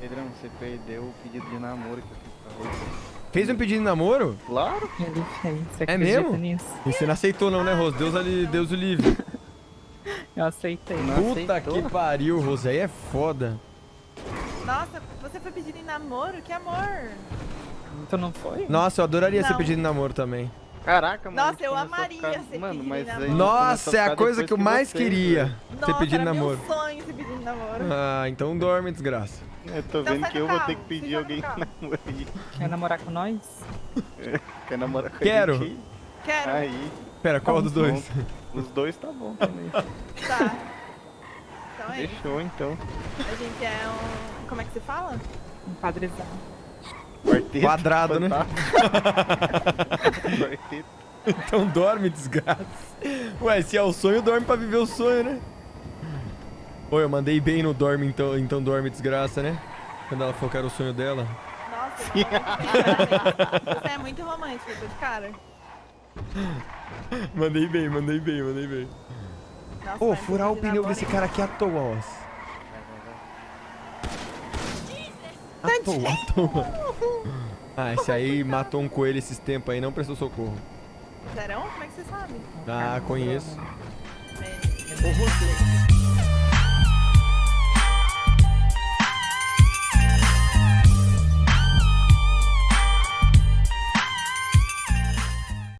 Pedrão, você perdeu o pedido de namoro que eu fiz pra você. Fez um pedido de namoro? Claro. Ele fez. Você É mesmo? nisso? E você não aceitou não, né, Rose? Deus, ali, Deus o livre. Eu aceitei. Não Puta aceitou? que pariu, Rose. Aí é foda. Nossa, você foi pedindo em namoro? Que amor! Tu não foi? Nossa, eu adoraria ser Não. pedido de namoro também. Caraca, mano. Nossa, eu amaria ficar- ser Mano, pedido mas em namoro. Nossa, é a coisa que eu mais vocês, queria. Ser Nossa, pedido era namoro. meu sonho ser pedido em namoro. Ah, então dorme, desgraça. Eu tô Então vendo que do eu vou ter que pedir alguém carro. namoro aí. Quer namorar com nós? Quer namorar com a Quero. gente? Quero. Aí, Pera, qual dos dois? os dois tá bom também. Tá. Então é isso. Fechou, então. A gente é um. Como é que se fala? Um padrezão. Quarteto. Quadrado, né? fantástico. Quarteto. Então dorme, desgraça. Ué, se é o sonho, dorme pra viver o sonho, né? Oi, eu mandei bem no dorme, então, então dorme, desgraça, né? Quando ela falou que era o sonho dela. Nossa, Você é muito romântico, tô de cara. Mandei bem, mandei bem, mandei bem. Nossa, Ô, furar o pneu desse cara aqui à toa, ó. À toa, à toa. Ah, esse aí matou um coelho esses tempos aí, não prestou socorro. Serão? Como é que você sabe? Ah, conheço. É.